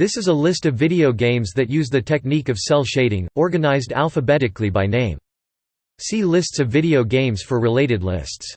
This is a list of video games that use the technique of cel shading, organized alphabetically by name. See lists of video games for related lists.